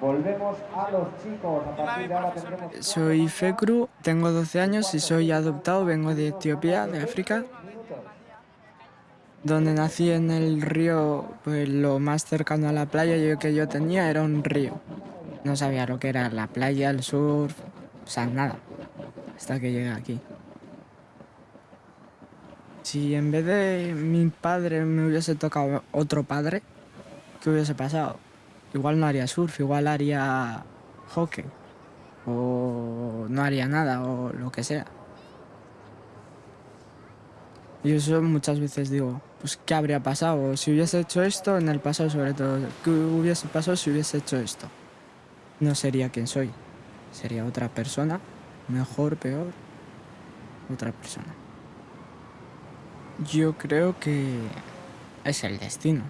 Volvemos a los chicos. A partir de ahora tendremos... Soy Fekru, tengo 12 años y soy adoptado. Vengo de Etiopía, de África, donde nací en el río, pues lo más cercano a la playa que yo tenía era un río. No sabía lo que era la playa, el surf, o sea, nada, hasta que llegué aquí. Si en vez de mi padre me hubiese tocado otro padre, ¿qué hubiese pasado? Igual no haría surf, igual haría hockey. O no haría nada, o lo que sea. Y eso muchas veces digo, pues ¿qué habría pasado? Si hubiese hecho esto, en el pasado sobre todo, ¿qué hubiese pasado si hubiese hecho esto? No sería quien soy, sería otra persona, mejor, peor, otra persona. Yo creo que es el destino.